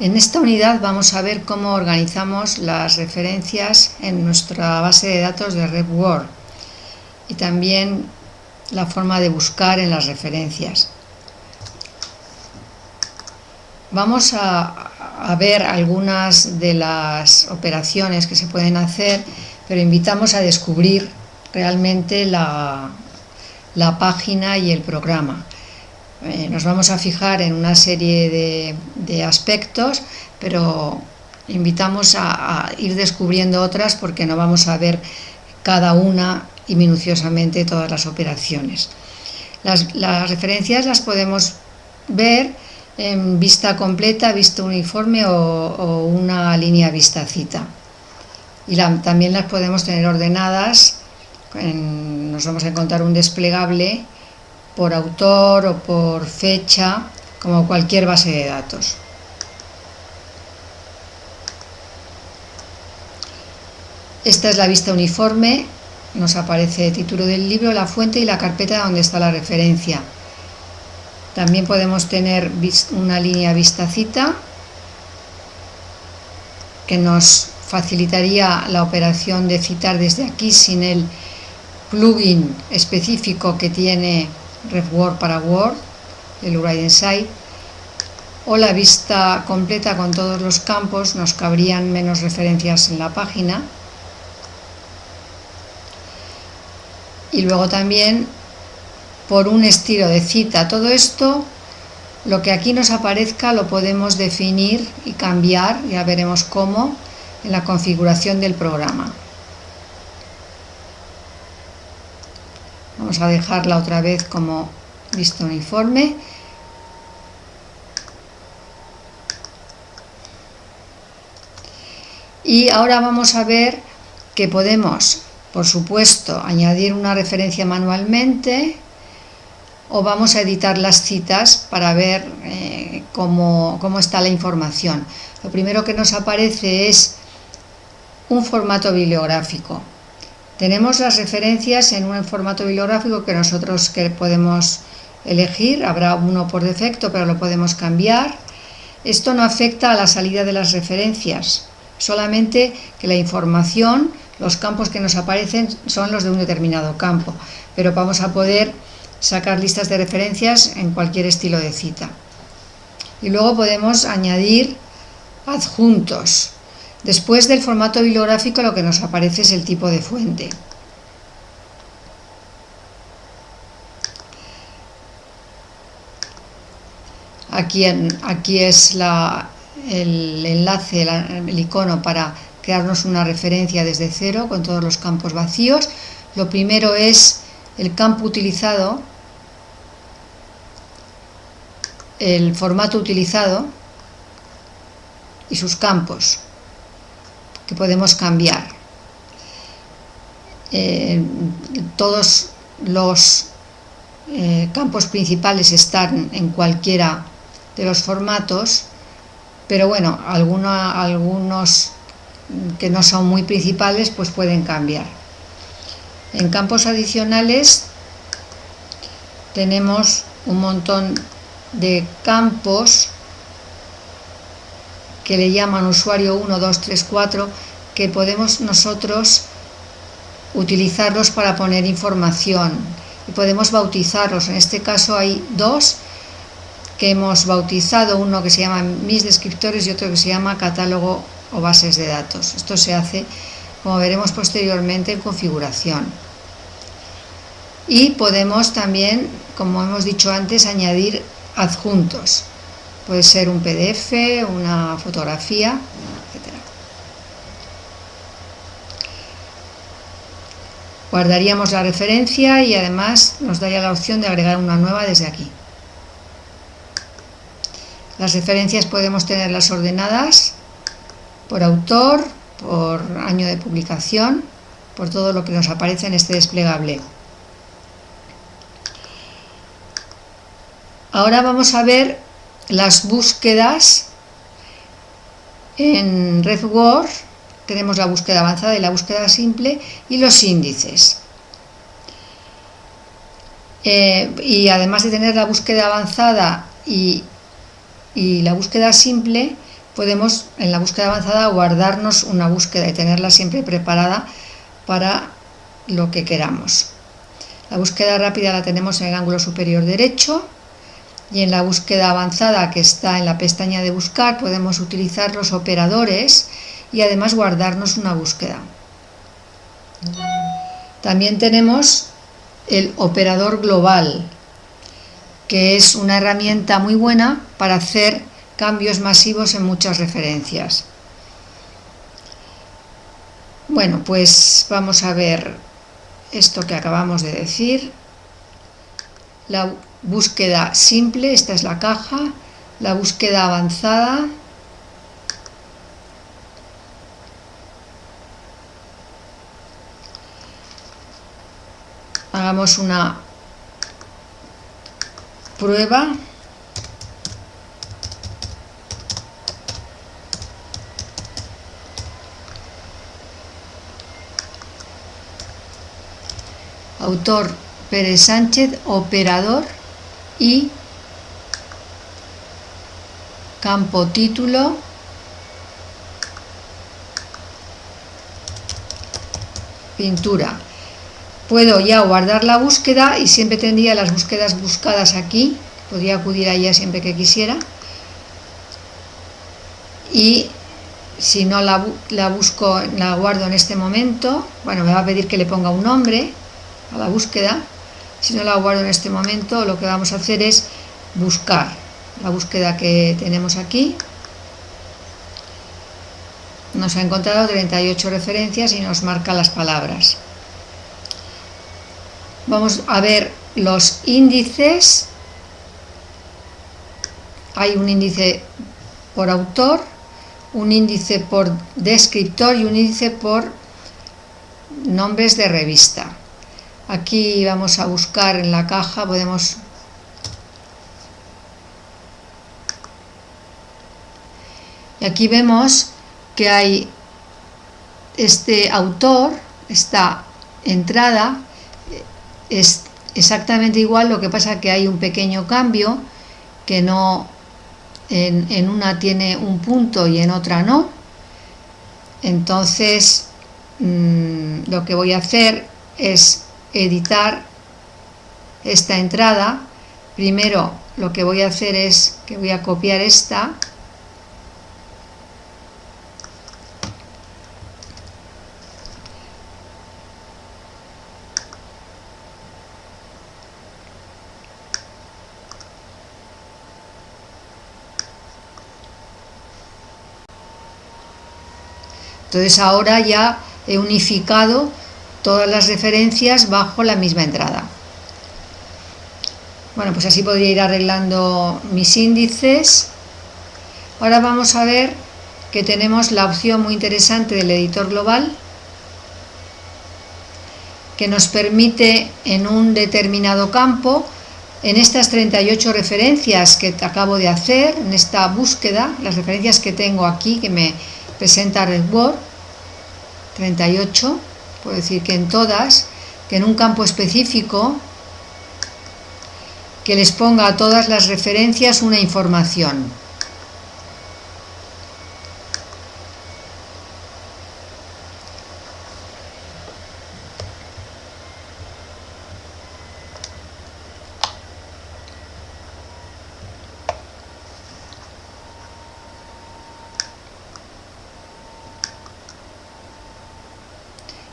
En esta unidad vamos a ver cómo organizamos las referencias en nuestra base de datos de RedWord y también la forma de buscar en las referencias. Vamos a, ver algunas de las operaciones que se pueden hacer, pero invitamos a descubrir realmente la, página y el programa. Eh, nos vamos a fijar en una serie de, aspectos, pero invitamos a, ir descubriendo otras porque no vamos a ver cada una y minuciosamente todas las operaciones. Las, las referencias las podemos ver en vista completa, vista uniforme o, una línea vista cita. Y también las podemos tener ordenadas, nos vamos a encontrar un desplegable por autor o por fecha, como cualquier base de datos. Esta es la vista uniforme, nos aparece el título del libro, la fuente y la carpeta donde está la referencia. También podemos tener una línea vistacita que nos facilitaría la operación de citar desde aquí sin el plugin específico que tiene RefWord para Word, el Write Inside, o la vista completa con todos los campos, nos cabrían menos referencias en la página. Y luego también por un estilo de cita. Todo esto, lo que aquí nos aparezca, lo podemos definir y cambiar, ya veremos cómo, en la configuración del programa. Vamos a dejarla otra vez como vista uniforme. Y ahora vamos a ver que podemos, por supuesto, añadir una referencia manualmente, o vamos a editar las citas para ver eh, cómo, está la información. Lo primero que nos aparece es un formato bibliográfico. Tenemos las referencias en un formato bibliográfico que nosotros que podemos elegir, habrá uno por defecto, pero lo podemos cambiar. Esto no afecta a la salida de las referencias, solamente que la información, los campos que nos aparecen son los de un determinado campo, pero vamos a poder sacar listas de referencias en cualquier estilo de cita. Y luego podemos añadir adjuntos. Después del formato bibliográfico lo que nos aparece es el tipo de fuente. Aquí, aquí es el enlace, el icono para crearnos una referencia desde cero con todos los campos vacíos. Lo primero es el campo utilizado el formato utilizado y sus campos que podemos cambiar. Eh, todos los eh, campos principales están en cualquiera de los formatos, pero bueno, algunos que no son muy principales pues pueden cambiar. En campos adicionales tenemos un montón de campos que le llaman usuario 1, 2, 3, 4, que podemos nosotros utilizarlos para poner información y podemos bautizarlos. En este caso hay dos que hemos bautizado, uno que se llama mis descriptores y otro que se llama catálogo o bases de datos. Esto se hace, como veremos posteriormente, en configuración. Y podemos también, como hemos dicho antes, añadir adjuntos. Puede ser un PDF, una fotografía, etc. Guardaríamos la referencia y además nos daría la opción de agregar una nueva desde aquí. Las referencias podemos tenerlas ordenadas por autor, por año de publicación, por todo lo que nos aparece en este desplegable. Ahora vamos a ver las búsquedas en RedWord. Tenemos la búsqueda avanzada y la búsqueda simple y los índices. Eh, y además de tener la búsqueda avanzada y, y la búsqueda simple, podemos en la búsqueda avanzada guardarnos una búsqueda y tenerla siempre preparada para lo que queramos. La búsqueda rápida la tenemos en el ángulo superior derecho y en la búsqueda avanzada que está en la pestaña de buscar podemos utilizar los operadores y además guardarnos una búsqueda. También tenemos el operador global, que es una herramienta muy buena para hacer cambios masivos en muchas referencias. Bueno, pues vamos a ver esto que acabamos de decir. Búsqueda simple, esta es la caja, la búsqueda avanzada, hagamos una prueba. Autor Pérez Sánchez, operador y campo título pintura. Puedo ya guardar la búsqueda y siempre tendría las búsquedas buscadas aquí. Podría acudir a ella siempre que quisiera. Y si no la, la busco, la guardo en este momento bueno, me va a pedir que le ponga un nombre a la búsqueda si no la guardo en este momento lo que vamos a hacer es buscar la búsqueda que tenemos aquí. Nos ha encontrado 38 referencias y nos marca las palabras. Vamos a ver los índices. Hay un índice por autor un índice por descriptor y un índice por nombres de revista aquí vamos a buscar en la caja podemos y aquí vemos que hay este autor esta entrada es exactamente igual lo que pasa que hay un pequeño cambio que no en, una tiene un punto y en otra no. Entonces mmm, lo que voy a hacer es editar esta entrada. Primero lo que voy a hacer es que voy a copiar esta. Entonces ahora ya he unificado todas las referencias bajo la misma entrada. Bueno, pues así podría ir arreglando mis índices. Ahora vamos a ver que tenemos la opción muy interesante del editor global que nos permite en un determinado campo, en estas 38 referencias que acabo de hacer, en esta búsqueda, las referencias que tengo aquí que me presenta RedWord, 38, puedo decir que en todas, que en un campo específico, que les ponga a todas las referencias una información.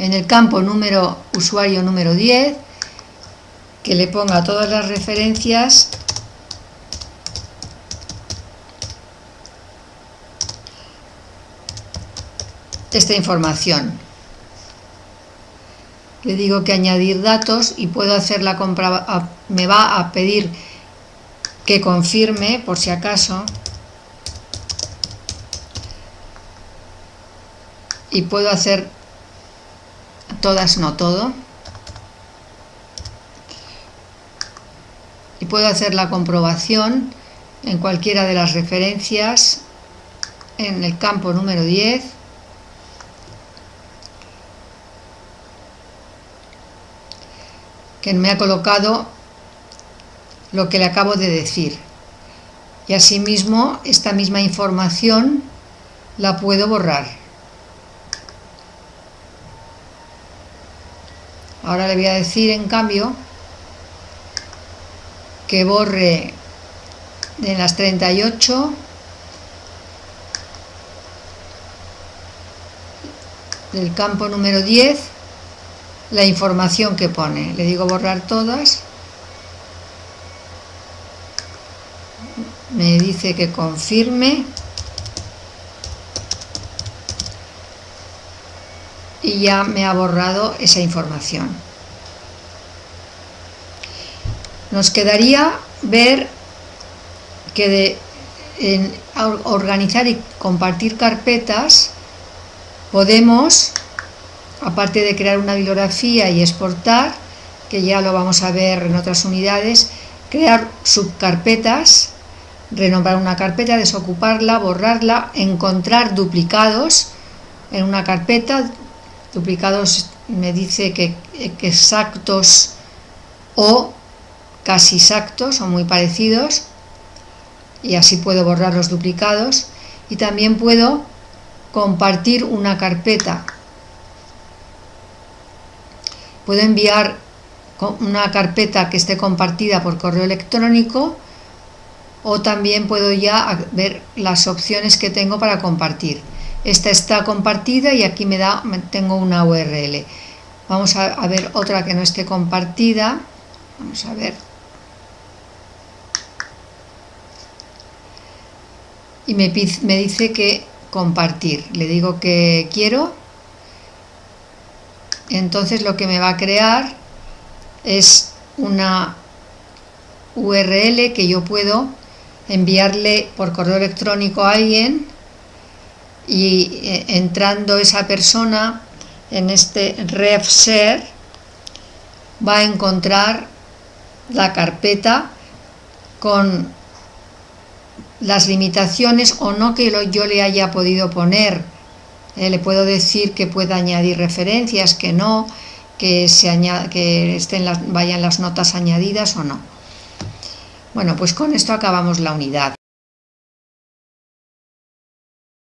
En el campo número usuario número 10 que le ponga todas las referencias esta información. Le digo que añadir datos y puedo hacer la compra me va a pedir que confirme por si acaso y puedo hacer todas no todo. Y puedo hacer la comprobación en cualquiera de las referencias en el campo número 10 que me ha colocado lo que le acabo de decir. Y asimismo esta misma información la puedo borrar. Ahora le voy a decir en cambio que borre de las 38 del campo número 10 la información que pone. Le digo borrar todas. Me dice que confirme. Y ya me ha borrado esa información. Nos quedaría ver que en organizar y compartir carpetas podemos aparte de crear una bibliografía y exportar, que ya lo vamos a ver en otras unidades, crear subcarpetas, renombrar una carpeta, desocuparla, borrarla, encontrar duplicados en una carpeta, duplicados me dice que, exactos o casi exactos o muy parecidos y así puedo borrar los duplicados y también puedo compartir una carpeta puedo enviar una carpeta que esté compartida por correo electrónico o también puedo ya ver las opciones que tengo para compartir. Esta está compartida y aquí me da, tengo una URL. Vamos a, ver otra que no esté compartida. Vamos a ver. Y me, me dice que compartir. Le digo que quiero entonces lo que me va a crear es una URL que yo puedo enviarle por correo electrónico a alguien y eh, entrando esa persona en este RefShare va a encontrar la carpeta con las limitaciones o no que yo le haya podido poner eh, le puedo decir que pueda añadir referencias, que no, que, se que estén las, vayan las notas añadidas o no. Bueno, pues con esto acabamos la unidad.